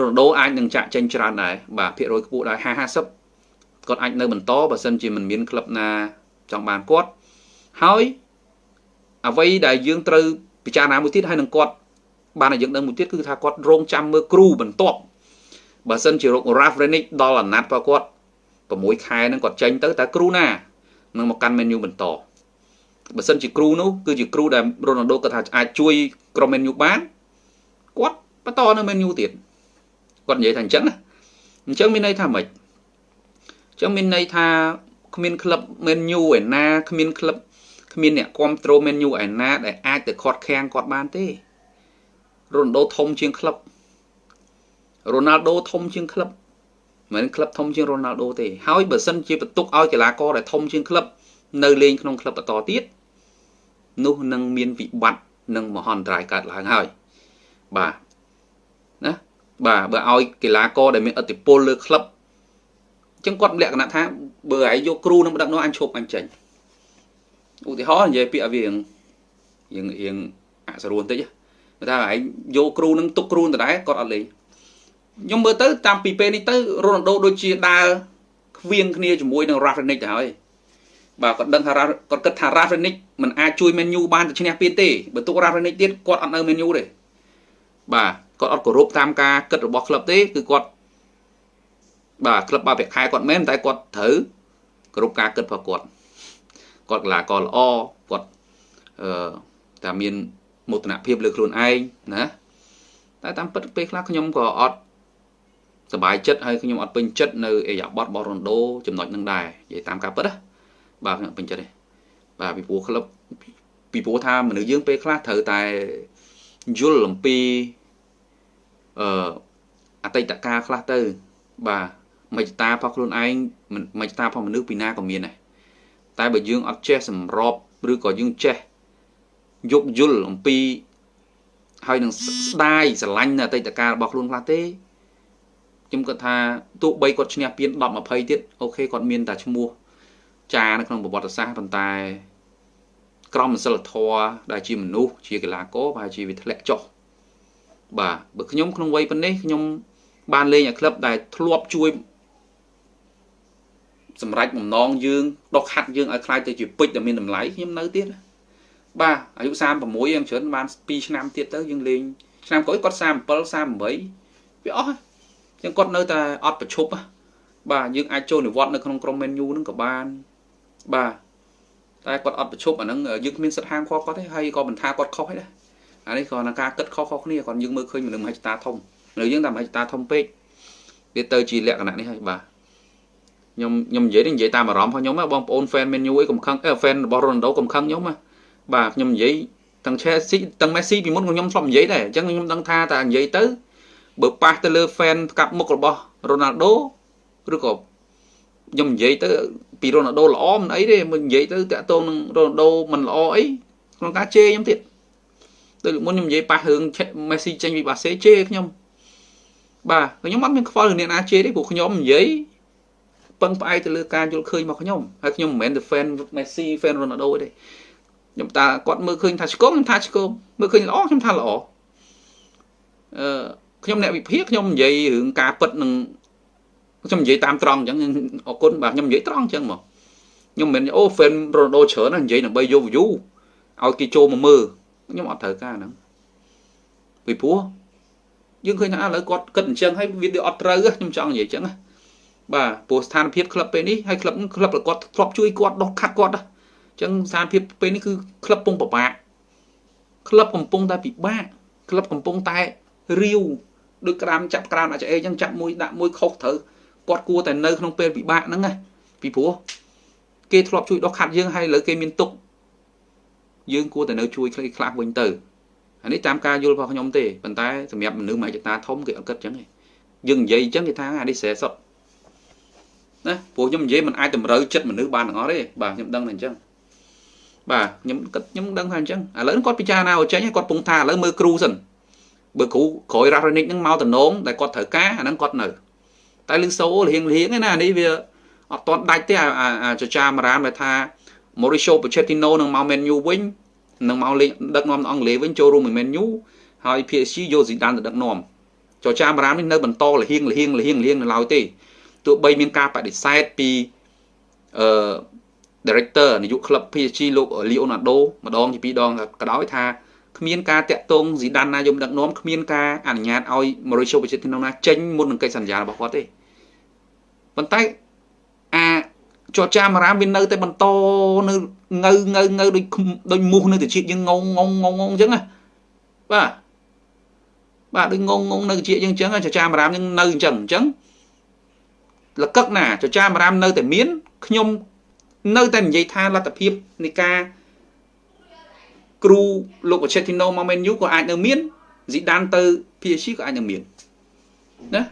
រ៉ូណាល់ដូអាចនឹងចាក់ចេញច្រើនដែរបាទភាគរយខ្ពស់ដែរ50 50គាត់អាចនៅបន្តបើសិនជាមិនមានក្លឹបណាចង់បានគាត់ហើយអ្វីដែលយើងត្រូវពិចារណាមួយទៀតហើយនឹងគាត់បានឲ្យយើងដឹងមួយទៀតគឺថាគាត់រងចាំមើលគ្រូបន្ទាប់បើសិនជារក Rafrenic ដល់អាណត្តិរបស់គាត់6ខែហ្នឹងគាត់ចេញទៅតើគ្រូណានឹងមកកាន់ menu បន្តបើសិនជាគ្រូនោះគឺជាគ្រូដែលរ៉ូណាល់ដូគាត់ថាអាចជួយក្រុម menu បានគាត់បន្តនៅ menu ទៀត គាត់និយាយថាអញ្ចឹងណាអញ្ចឹងមានន័យថាម៉េចអញ្ចឹងមានន័យថាគ្មានក្លឹប menu ឯណាគ្មានក្លឹបគ្មានអ្នកគ្រប់គ្រង menu ឯណាដែលអាចទៅខាត់ខាំងគាត់បានទេរ៉ូណាល់ដូធំជាងក្លឹបរ៉ូណាល់ដូធំជាងក្លឹបមិនក្លឹបធំជាងរ៉ូណាល់ដូទេហើយបើសិនជាបន្ទុកឲ្យកីឡាករដែលធំជាងក្លឹបនៅលេងក្នុងក្លឹបបន្តទៀតនោះនឹងមានវិបត្តិនិងមហន្តរាយកើតឡើងហើយបាទណា បាទបើឲ្យកីឡាករដែលមានឥទ្ធិពលលើក្លឹបអញ្ចឹងគាត់លក្ខណៈថាបើឯងយកគ្រូនឹងដឹកនាំអញឈប់អញចេញឧទាហរណ៍និយាយពាក្យឲ្យវារៀងរៀងអសរួនតិចថាឯងយកគ្រូនឹងទុកគ្រូដដែលគាត់អត់លេងខ្ញុំមើលទៅតាមពីពេលនេះទៅរ៉ូណាល់ដូដូចជាដើរខ្វៀងគ្នាជាមួយនឹង Rafinha ទៅហើយបាទគាត់ដឹងថាគាត់គិតថា Rafinha មិនអាចជួយ Man U បានទៅឈ្នះពានទេបើទុក Rafinha ទៀតគាត់អត់នៅ Man U ទេបាទ គាត់អត់គោរពតាមការគិតរបស់ក្លឹបទេគឺគាត់បាទក្លឹបបាល់ប្រាក់ខែគាត់មែនតែគាត់ត្រូវគោរពការគិតរបស់គាត់គាត់កីឡាករល្អគាត់អឺតែមានមោទនភាពលើខ្លួនឯងណាតែតាមពិតពេលខ្លះខ្ញុំក៏អត់សบายចិត្តហើយខ្ញុំអត់ពេញចិត្តនៅអេយ៉ាបតរបស់រ៉ុនដូចំណុចនឹងដែរនិយាយតាមការពិតណាបាទខ្ញុំពេញចិត្តទេបាទពីព្រោះក្លឹបពីព្រោះថាមនុស្សយើងពេលខ្លះត្រូវតែយល់អំពី អឺអតីតកាលខ្លះទៅ បាទមជ្ឈតារបស់ខ្លួនឯងមជ្ឈតារបស់មនុស្សពីណាក៏មានដែរតែបើយើងអត់ចេះសម្របឬក៏យើងចេះយោគយល់អំពីហើយនឹងស្ដាយស្រឡាញ់នៅអតីតកាលរបស់ខ្លួនខ្លះទេខ្ញុំគាត់ថាទោះបីគាត់ឈ្នះពាន10 20ទៀតអូខេគាត់មានតែឈ្មោះចានៅក្នុងប្រវត្តិសាស្ត្រប៉ុន្តែក្រមសិលធម៌ដែលជាមនុស្សជាកីឡាករប្រហែលជាវាធ្លាក់ចុះ បាទបើខ្ញុំក្នុងវ័យប៉ុណ្នេះខ្ញុំបានលេងឲ្យក្លឹបដែលធ្លាប់ជួយសម្រាប់បំណងយើងដកហាត់យើងឲ្យខ្លាយទៅជាពេជ្រដែលមានតម្លៃខ្ញុំនៅទៀតបាទអាយុ36យ៉ាងច្រើនបាន2ឆ្នាំទៀតទៅយើងលេងឆ្នាំក្រោយគាត់37 38វាអស់ហើយចឹងគាត់នៅតែអត់ប្រឈប់បាទយើងអាចចូលនិវត្តន៍នៅក្នុងក្រុម menu ហ្នឹងក៏បានបាទតែគាត់អត់ប្រឈប់អាហ្នឹងយើងគ្មានសិទ្ធិហាមឃាត់គាត់ទេហើយក៏មិនថាគាត់ខុសទេ អានេះក៏នឹងការគិតខុសៗគ្នាគាត់យើងមើលឃើញមនុស្សមហិច្ឆតាធំនៅយើងតែមហិច្ឆតាធំពេកវាទៅជាលក្ខណៈនេះហើយបាទខ្ញុំខ្ញុំនិយាយនេះនិយាយតាមអារម្មណ៍របស់ខ្ញុំបងប្អូន fan menu អីកំខឹងអឺ fan របស់ Ronaldo កំខឹងខ្ញុំបាទខ្ញុំនិយាយទាំង Chelsea ទាំង Messi ពីមុនខ្ញុំធ្លាប់និយាយដែរអញ្ចឹងខ្ញុំដឹងថាតែនិយាយទៅបើប៉ះទៅលើ fan កាប់មុខរបស់ Ronaldo ឬក៏ខ្ញុំនិយាយទៅពី Ronaldo ល្អមិនអីទេមិននិយាយទៅតាក់ទងនឹង Ronaldo មិនល្អអីក្នុងការជេរខ្ញុំទៀត ដូចមុនខ្ញុំនិយាយប៉ះរឿង Messi ចេញពីបាសេជេរខ្ញុំបាទខ្ញុំអត់មានខ្វល់រឿងអ្នកណាជេរទេព្រោះខ្ញុំនិយាយពឹងផ្អែកទៅលើការយល់ឃើញរបស់ខ្ញុំហើយខ្ញុំមិនមែនទៅ fan Messi fan Ronaldo ទេខ្ញុំតាគាត់មើលឃើញថាឆ្កងខ្ញុំថាឆ្កងមើលឃើញល្អខ្ញុំថាល្អអឺខ្ញុំអ្នកវិភាគខ្ញុំនិយាយរឿងការពិតនឹងខ្ញុំនិយាយតាមត្រង់អញ្ចឹងអរគុណបាទខ្ញុំនិយាយត្រង់អញ្ចឹងមកខ្ញុំមិនមែនអូ fan Ronaldo ច្រើនណានិយាយដើម្បីយក view ឲ្យគេចូលមកមើល ខ្ញុំអត់ត្រូវការហ្នឹងពីព្រោះយើងឃើញថាឥឡូវគាត់គិតអញ្ចឹងហើយវាអត់ត្រូវខ្ញុំចង់និយាយអញ្ចឹងណាបាទព្រោះស្ថានភាពក្លឹបពេលនេះហើយក្លឹបក្លឹបគាត់ធ្លាប់ជួយគាត់ដុសខាត់គាត់អញ្ចឹងស្ថានភាពពេលនេះគឺក្លឹបកំពុងពិបាកក្លឹបកំពុងតែពិបាកក្លឹបកំពុងតែរាវដូចក្រាមចាប់ក្រាមអាចអីអញ្ចឹងចាប់មួយដាក់មួយខុសត្រូវគាត់គួរតែនៅក្នុងពេលពិបាកហ្នឹងណាពីព្រោះគេធ្លាប់ជួយដោះខាត់យើងហើយឥឡូវគេមានទុក យើងគួរតែនៅជួយខ្លីខ្លះវិញទៅអានេះតាមការយល់របស់ខ្ញុំទេប៉ុន្តែសម្រាប់មនុស្សមហិច្ឆតាធំគេអត់គិតអញ្ចឹងទេយើងនិយាយអញ្ចឹងគេថាអានេះស្រែសុតណាព្រោះខ្ញុំនិយាយមិនអាចតម្រូវចិត្តមនុស្សបានទាំងអស់ទេបាទខ្ញុំដឹងតែអញ្ចឹងបាទខ្ញុំគិតខ្ញុំដឹងថាអញ្ចឹងឥឡូវគាត់ពិចារណាឲ្យចេញគាត់ពងថាឥឡូវមើលគ្រូសិនបើគ្រូក្រោយរ៉ារ៉េនិកហ្នឹងមកតំណងដែលគាត់ត្រូវការអាហ្នឹងគាត់នៅតែលឺសូលៀងលៀងឯណានេះវាអត់តន់ដាច់ទេអាចចាមរានដែលថា Mauricio Pochettino នឹងមក Man U វិញនឹងមកលេងដឹកនាំអង់គ្លេសវិញចូលរួមមួយ Man U ហើយ PSG យក Zidane ទៅដឹកនាំចរចាបារាមនេះនៅបន្តលហៀងលហៀងលហៀងលហៀងនៅឡើយទេទោះបីមានការបដិសេធពីអឺ director នាយកក្លឹប PSG លោក Leonardo ម្ដងជាពីរដងក៏ដោយថាគ្មានការតាក់ទងស៊ីដានណាយមដឹកនាំគ្មានការអនុញ្ញាតឲ្យ Mauricio Pochettino ណាចេញមុននឹងកិច្ចសន្យារបស់គាត់ទេប៉ុន្តែអា ចរចាមារាមវានៅតែបន្តនៅងើងើងើដូចដូចមូសនៅទៅជាតិយើងងងងងងងអញ្ចឹងណាបាទបាទដូចងងងនៅជាតិយើងអញ្ចឹងចចាមារាមយើងនៅអញ្ចឹងអញ្ចឹងលកឹកណាចចាមារាមនៅតែមានខ្ញុំនៅតែនិយាយថាលទ្ធភាពនៃការគ្រូលោកបច្ចេទីណូមកមែនយូក៏អាចនៅមានស៊ីដានទៅ PSG ក៏អាចនៅមានណា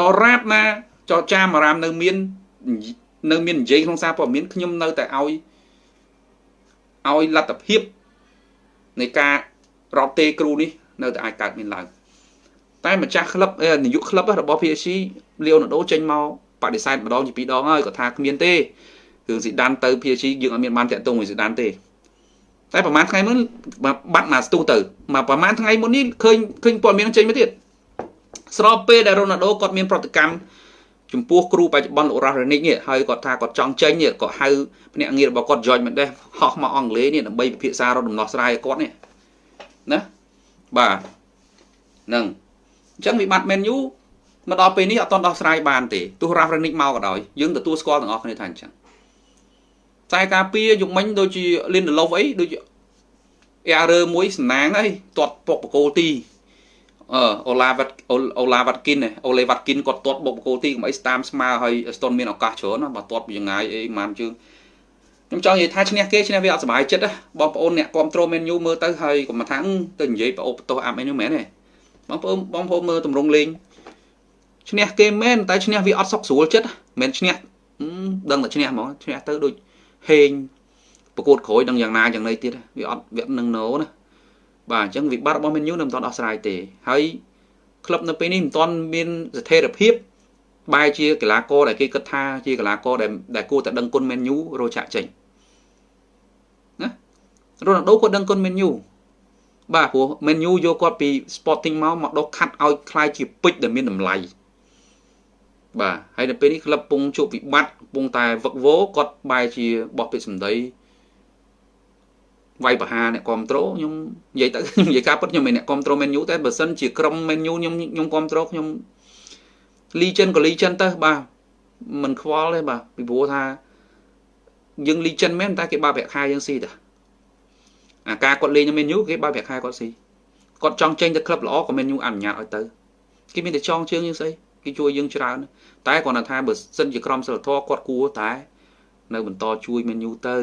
ដល់រាបណាចរចាមារាមនៅមាន នៅមាននិយាយក្នុងសារព័ត៌មានខ្ញុំនៅតែឲ្យឲ្យលទ្ធភាពនៃការរត់ទេគ្រូនេះនៅតែអាចកើតមានឡើងតែម្ចាស់ក្លឹបនាយកក្លឹបរបស់ PSG លីអូណាល់ដូចេញមកបដិសេធម្ដងជាពីរដងហើយគាត់ថាគ្មានទេគឺស៊ីដានទៅ PSG យើងអត់មានបានតាក់ទងមួយស៊ីដានទេតែប្រហែលថ្ងៃមុនបាត់ណាស្ទុះទៅមកប្រហែលថ្ងៃមុននេះឃើញឃើញព័ត៌មានចេញមកទៀតស្របពេលដែលរ៉ូណាល់ដូគាត់មានប្រតិកម្ម ចំពោះគ្រូបច្ចុប្បន្នលោករ៉ាស់រ៉េនិកនេះហើយគាត់ថាគាត់ចង់ចេញនេះគាត់ហៅភ្នាក់ងាររបស់គាត់ George Mendes ហោះមកអង់គ្លេសនេះដើម្បីពិភាក្សាររកដំណោះស្រាយឲ្យគាត់នេះណាបាទហ្នឹងអញ្ចឹងវិបត្តិ Man U មកដល់ពេលនេះអត់ទាន់ដោះស្រាយបានទេទោះរ៉ាស់រ៉េនិកមកក៏ដោយយើងទទួលស្គាល់ទាំងអស់គ្នាថាអញ្ចឹងខ្សែការពារយុគមិញដូចជា Lindelof អីដូច error មួយសំណាងអីទាត់ពុកបកគោលទី អឺអូឡាវ៉ាត់អូឡាវ៉ាត់គិនអូលេវ៉ាត់គិនគាត់ទាត់បុកបកគោទីកុំអីស្តាមស្មើហើយស្តុនមានឱកាសច្រើនណាបើទាត់ពីចងាយអីម៉ានជើងខ្ញុំចង់និយាយថាឈ្នះគេឈ្នះវាអត់សុបាយចិត្តណាបងប្អូនអ្នកគ្រប់គ្រងមែនយូមើលទៅហើយកុំថាទៅនិយាយប្រអូបបន្ទោសអាប់មែនយូមែនទេបងប្អូនបងប្អូនមើលតម្រងលេងឈ្នះគេមែនតែឈ្នះវាអត់សុខស្រួលចិត្តមិនឈ្នះដឹងតែឈ្នះហ្មងឈ្នះទៅដូចហេងប្រកួតក្រោយដឹងយ៉ាងណាយ៉ាងណីទៀតវាអត់វានឹងណូណា បាទអញ្ចឹងវិបត្តិរបស់ Man U នៅមិនទាន់ដោះស្រាយទេហើយក្លឹបនៅពេលនេះមិនទាន់មានស្ថិរភាពបែរជាកីឡាករដែលគេគិតថាជាកីឡាករដែលដែលគួរតែដឹងគុណ Man U រោចាក់ចេញណារ៉ូណាល់ដូគាត់ដឹងគុណ Man U បាទព្រោះ Man U យកគាត់ពី Sporting មកមកដុសខាត់ឲ្យคล้ายជាពេជ្រដែលមានតម្លៃបាទហើយនៅពេលនេះក្លឹបពងជួបវិបត្តិពងតែវឹកវរគាត់បែរជាបោះពាក្យសម្ដី វាយបហាអ្នកគ្រប់ត្រូលខ្ញុំនិយាយទៅខ្ញុំនិយាយការពិតខ្ញុំមិនអ្នកគ្រប់ត្រូលមែនយូតែបើសិនជាក្រុមមែនយូខ្ញុំខ្ញុំគ្រប់ត្រូលខ្ញុំលីចិនក៏លីចិនទៅបាទមិនខ្វល់ទេបាទពីព្រោះថាយើងលីចិនមែនតែគេបើប្រាក់ខែយើងស៊ីតាអាការគាត់លេងមែនយូគេបើប្រាក់ខែគាត់ស៊ីគាត់ចង់ចេញទៅក្លឹបល្អក៏មែនយូអនុញ្ញាតឲ្យទៅគេមានតែចងជើងយើងស្អីគេជួយយើងច្រើនតែគាត់ថាបើសិនជាក្រុមសិលធរគាត់គួរតែ នៅបន្តជួយមែនយូទៅ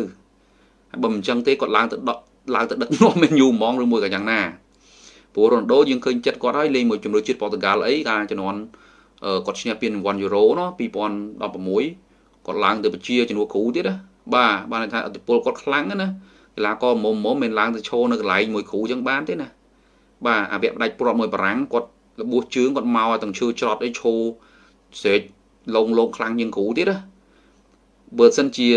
បើមិនអញ្ចឹងទេគាត់ឡើងទៅដកឡើងទៅដឹកនាំមេនយូហ្មងឬមួយក៏យ៉ាងណាព្រោះរ៉ូណាល់ដូយើងឃើញចិត្តគាត់ហើយលេងមួយជំរឿជាតិប៉ូទុយហ្គាល់អីកាលជំនាន់គាត់ឈ្នះពានរង្វាន់យូរ៉ូណោះ2016គាត់ឡើងទៅបជាជំនួសគ្រូទៀតណាបាទបានថាអតិពលគាត់ខ្លាំងណាកីឡាករមុំមុំមិនឡើងទៅឈរនៅកន្លែងមួយគ្រូចឹងបានទេណាបាទអាវៈផ្ដាច់ព្រាត់មួយបារាំងគាត់របួសជើងគាត់មកទាំងឈើច្រត់អីឈោស្រេកលងលងខ្លាំងជាងគ្រូទៀតណាបើសិនជា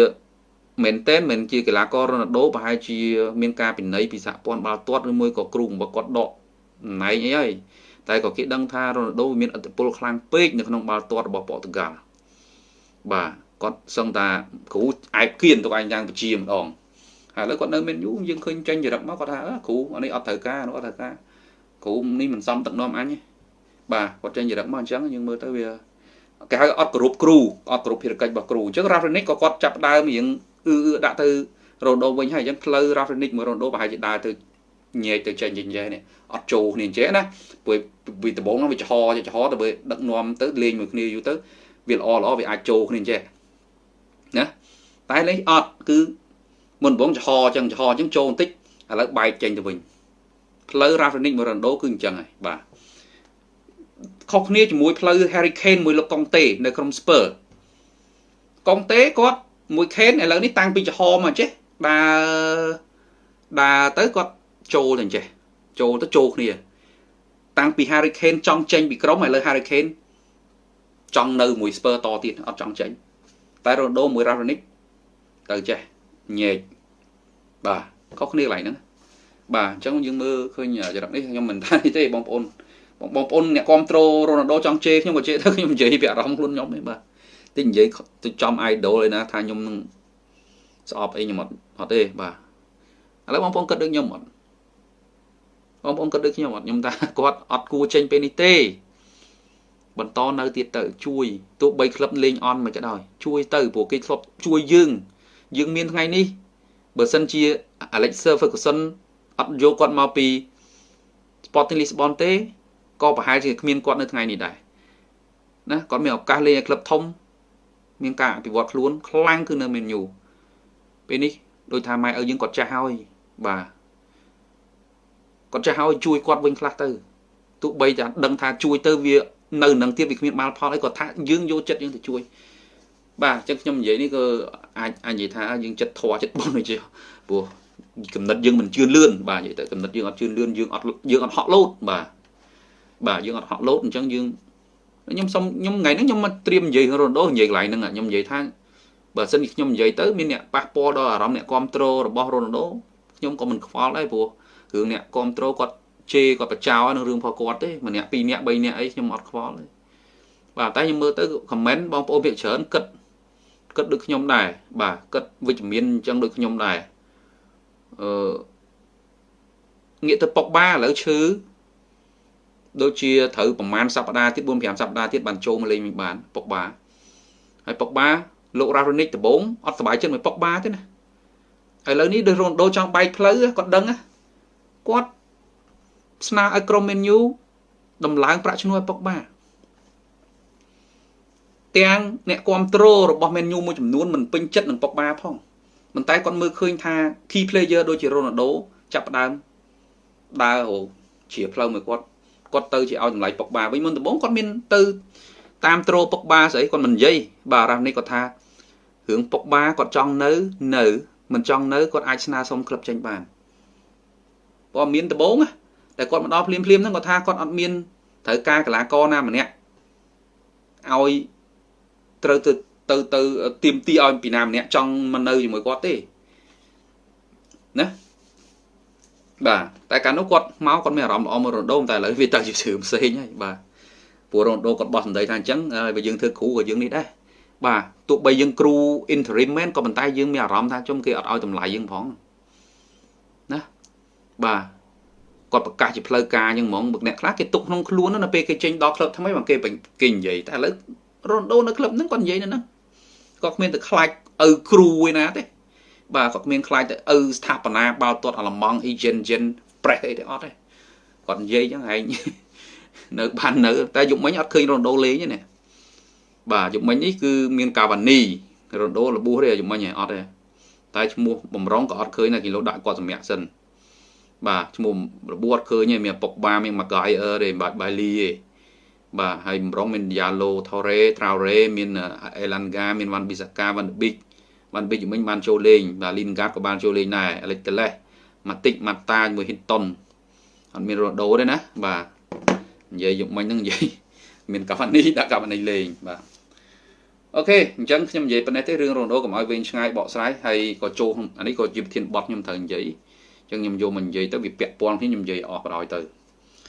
មែនតែនមិនជាកីឡាកររ៉ូណាល់ដូប្រហែលជាមានការពិន័យពីសហព័ន្ធបាល់ទាត់ឬមួយក៏គ្រូរបស់គាត់ដកតំណែងអីហើយតែក៏គេដឹងថារ៉ូណាល់ដូមានអធិបុលខ្លាំងពេកនៅក្នុងបាល់ទាត់របស់ប៉ូទុយហ្គាល់បាទគាត់សឹងថាគ្រូឯបគៀនទៅឯងយ៉ាងបជាម្ដងហើយឥឡូវគាត់នៅមានយូរយើងឃើញចេញចរិតមកគាត់ថាគ្រូអានេះអត់ត្រូវការនោះអត់ត្រូវការគ្រូនេះមិនសមទឹកនាំអញទេបាទគាត់ចេញចរិតមកអញ្ចឹងយើងមើលទៅវាគេហៅអត់គោរពគ្រូអត់គោរពភារកិច្ចរបស់គ្រូអញ្ចឹងរ៉ាហ្វ្រេនិកក៏គាត់ចាប់ដើមរៀង អឺដាក់ទៅរ៉ូដូវិញហើយអញ្ចឹងផ្លូវរ៉ាហ្វ្រេនិកមួយរ៉ូដូប្រហែលជាដើរទៅញែកទៅចេញចេញចេះនេះអត់ចូលគ្នាអញ្ចឹងណាព្រោះពីដំបូងហ្នឹងវាចំហចំហទៅបើដឹកនាំទៅលេងមួយគ្នាយូរទៅវាល្អល្អវាអាចចូលគ្នាអញ្ចឹងណាតែលេងអត់គឺមុនដំបូងចំហអញ្ចឹងចំហអញ្ចឹងចូលបន្តិចឥឡូវបែកចេញទៅវិញផ្លូវ Rafinix មួយរ៉ូដូគឺអញ្ចឹងហើយបាទខុសគ្នាជាមួយផ្លូវ Harry Kane មួយលោកកុងតេនៅក្រុម Spur កុងតេគាត់ មួយខេនឥឡូវនេះតាំងពីចំហមកចេះដើរដើរទៅគាត់ចូលទៅចេះចូលទៅចូលគ្នា តាំងពី Harry Kane ចង់ចេញពីក្រុមឥឡូវ Harry Kane ចង់នៅមួយ Spur តទៀតអត់ចង់ចេញតែ Ronaldo មួយ Raonic ទៅចេះញែកបាទខុសគ្នាកន្លែងហ្នឹងបាទអញ្ចឹងយើងមើលឃើញចរិតនេះខ្ញុំមិនថានេះទេបងប្អូនបងប្អូនអ្នកគ្រប់ត្រូលរ៉ូណាល់ដូចង់ជេរខ្ញុំក៏ជេរទៅខ្ញុំនិយាយពីអារម្មណ៍ខ្លួនខ្ញុំឯងបាទ តិចនិយាយទៅចំ idol ឯណាថាខ្ញុំនឹងស្អប់អីខ្ញុំអត់អត់ទេបាទឥឡូវបងប្អូនគិតដូចខ្ញុំអត់បងប្អូនគិតដូចខ្ញុំអត់ខ្ញុំថាគាត់អត់គួរចេញពេលនេះទេ បន្តនៅទៀតទៅ ជួយទោះបីក្លឹបលេងអន់មិនក៏ដោយជួយទៅព្រោះគេធ្លាប់ជួយយើងយើងមានថ្ងៃនេះបើសិនជា Alexa Ferguson អត់យកគាត់មកពី Sporting Lisbon ទេក៏ប្រហែលជាគ្មានគាត់នៅថ្ងៃនេះដែរណាគាត់មានឱកាសលេងឲ្យក្លឹបធំ មានការអភិវឌ្ឍខ្លួនខ្លាំងគឺនៅ Man U ពេលនេះដូចថាម៉ែឪយើងគាត់ចាស់ហើយបាទគាត់ចាស់ហើយជួយគាត់វិញខ្លះទៅទោះបីតែដឹងថាជួយទៅវានៅនឹងទៀតវាគ្មានបាល់ផលអីគាត់ថាយើងយកចិត្តយើងទៅជួយបាទអញ្ចឹងខ្ញុំនិយាយនេះក៏អាចអាចនិយាយថាយើងចិត្តធွာចិត្តបុណ្យទៅជាព្រោះកំណត់យើងមិនជឿនលឿនបាទនិយាយទៅកំណត់យើងអត់ជឿនលឿនយើងអត់យើងអត់ហក់លោតបាទបាទយើងអត់ហក់លោតអញ្ចឹងយើង ខ្ញុំសុំខ្ញុំថ្ងៃហ្នឹងខ្ញុំមកត្រៀមនិយាយរ៉ូដូនិយាយកន្លែងហ្នឹងខ្ញុំនិយាយថាបើសិនខ្ញុំនិយាយទៅមានអ្នកប៉ះពាល់ដល់អារម្មណ៍អ្នកគ្រប់គ្រងរបស់រ៉ូណាល់ដូខ្ញុំក៏មិនខ្វល់ដែរព្រោះរឿងអ្នកគ្រប់គ្រងគាត់ជេរគាត់បចោនឹងរឿងរបស់គាត់ទេម្នាក់ពីរនាក់បីនាក់អីខ្ញុំអត់ខ្វល់ទេបាទតែខ្ញុំមើលទៅខមមិនបងប្អូនភាគច្រើនគិតគិតដូចខ្ញុំដែរបាទគិតវិជ្ជមានអញ្ចឹងដូចខ្ញុំដែរអឺងាកទៅប៉ុកបាឥឡូវឈឺ ដូចជាត្រូវប្រហែលសប្តាហ៍ទៀត4 5សប្តាហ៍ទៀតបានចូលមកលេងមិនបានប៉ុកបាហើយប៉ុកបាលោករ៉ារូនីកដំបងអត់សុបាយចិត្តមួយប៉ុកបាទេណាឥឡូវនេះដូចរ៉ូនដូចង់បែកផ្លូវគាត់ដឹងគាត់ស្នើឲ្យក្រុម Man U ដំឡើងប្រាក់ឈ្នួលឲ្យប៉ុកបាទាំងអ្នកគ្រប់គ្រងរបស់ Man U មួយចំនួនមិនពេញចិត្តនឹងប៉ុកបាផងប៉ុន្តែគាត់មើលឃើញថា key player ដូចជា Ronaldo ចាប់ផ្ដើមដើរហៅជាផ្លូវមួយគាត់ គាត់ទៅជាឲ្យតម្លៃប៉ុកបាវិញមុនដំបូងគាត់មានទៅតាមត្រូប៉ុកបាស្អីគាត់មិននិយាយបាទរ៉ានេះគាត់ថារឿងពុកបាគាត់ចង់នៅនៅមិនចង់នៅគាត់អាចស្នើសុំក្លឹបចេញបានព្រោះមានដំបងតែគាត់មកដល់ភ្លាមភ្លាមហ្នឹងគាត់ថាគាត់អត់មានត្រូវការកលាករណាម្នាក់ឲ្យត្រូវទៅទៅទៅទៀមទីឲ្យពីណាម្នាក់ចង់មកនៅជាមួយគាត់ទេណា បាទតែកាលនោះគាត់មកគាត់មានអារម្មណ៍ល្អមករ៉ូណូតែឥឡូវវាទៅជាជឿផ្សេងហើយបាទព្រោះរ៉ូណូគាត់បោះសម្ដីថាអញ្ចឹងបើយើងធ្វើគ្រូក៏យើងនេះដែរបាទទោះបីយើងគ្រូ interim មែនក៏ប៉ុន្តែយើងមានអារម្មណ៍ថាជុំគេអត់ឲ្យតម្លៃយើងផងណាបាទគាត់ប្រកាសជាផ្លូវការអញ្ចឹងហ្មងអ្នកខ្លះគេទុកក្នុងខ្លួននៅពេលគេចេញដល់ក្លឹបថ្មីមកគេគេនិយាយតែឥឡូវរ៉ូណូនៅក្លឹបហ្នឹងគាត់និយាយនៅហ្នឹងគាត់គ្មានទៅខ្លាចឪគ្រូឯណាទេ បាទគាត់គ្មានខ្លាចទៅឪស្ថាបនាបាល់ទាត់អាឡម៉ង់អ៊ីជិនជិនប្រេសអីទេអត់ទេគាត់និយាយអញ្ចឹងឯងនៅបាននៅតែយប់មិញអត់ឃើញរ៉ូណូលេងទេណាបាទយប់មិញនេះគឺមានកាវ៉ានីរ៉ូណូលបួសទេយប់មិញអត់ទេតែឈ្មោះបំរុងក៏អត់ឃើញដែរគីឡូដាក់គាត់សម្រាប់សិនបាទឈ្មោះរបួសអត់ឃើញទេមានពុកបាមានម៉ាហ្គាយអឺទេបាទបៃលីទេបាទហើយបំរុងមានយ៉ាឡូថូរ៉េត្រាវរ៉េមានអេឡាន់ហ្គាមានវ៉ាន់ប៊ីសាកាវ៉ាន់ប៊ីក វ៉ាន់ប៊ីកមិញបានចូលលេងបាទលីនហ្គាតក៏បានចូលលេងដែរអេលិចតេលេសម៉ាទិកម៉ាតាជាមួយហ៊ីនតុនអត់មានរ៉ូដូទេណាបាទនិយាយយប់មិញហ្នឹងនិយាយមានកាហ្វានីដាក់កាហ្វានីលេងបាទអូខេអញ្ចឹងខ្ញុំនិយាយប៉ុណ្ណេះទេរឿងរ៉ូណូកុំឲ្យវែងឆ្ងាយបកស្រាយហើយក៏ចូលអានេះក៏ជាប្រធានបទខ្ញុំត្រូវនិយាយអញ្ចឹងខ្ញុំយកមកនិយាយទៅវាពាក់ព័ន្ធគ្នាខ្ញុំនិយាយអស់បណ្ដោយទៅ